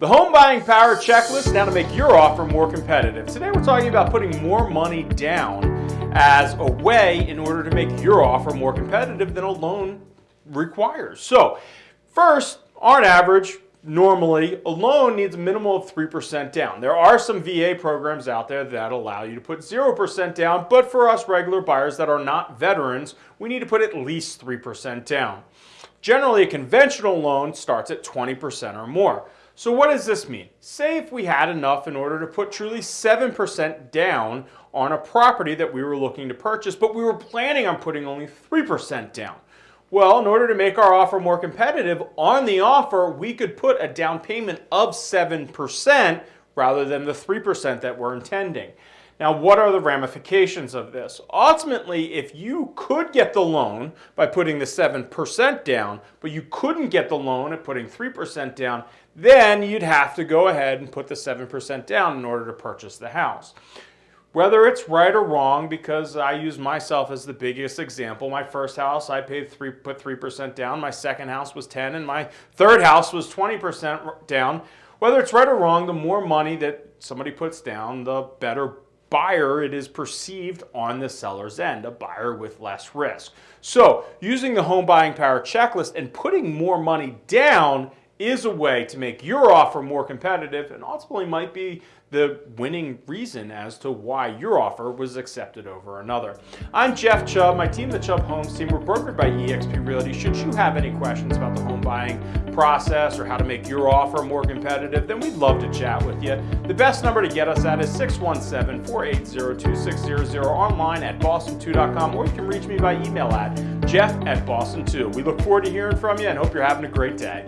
The home buying power checklist now to make your offer more competitive. Today we're talking about putting more money down as a way in order to make your offer more competitive than a loan requires. So first, on average, normally a loan needs a minimum of 3% down. There are some VA programs out there that allow you to put 0% down, but for us regular buyers that are not veterans, we need to put at least 3% down. Generally, a conventional loan starts at 20% or more. So what does this mean? Say if we had enough in order to put truly 7% down on a property that we were looking to purchase, but we were planning on putting only 3% down. Well, in order to make our offer more competitive, on the offer, we could put a down payment of 7% rather than the 3% that we're intending. Now, what are the ramifications of this? Ultimately, if you could get the loan by putting the 7% down, but you couldn't get the loan at putting 3% down, then you'd have to go ahead and put the 7% down in order to purchase the house. Whether it's right or wrong, because I use myself as the biggest example. My first house, I paid three, put 3% down. My second house was 10, and my third house was 20% down. Whether it's right or wrong, the more money that somebody puts down, the better buyer it is perceived on the seller's end, a buyer with less risk. So using the home buying power checklist and putting more money down is a way to make your offer more competitive and ultimately might be the winning reason as to why your offer was accepted over another. I'm Jeff Chubb. My team, the Chubb Homes team, we're brokered by eXp Realty. Should you have any questions about the home buying process or how to make your offer more competitive, then we'd love to chat with you. The best number to get us at is 617-480-2600 online at boston2.com or you can reach me by email at jeff at boston2. We look forward to hearing from you and hope you're having a great day.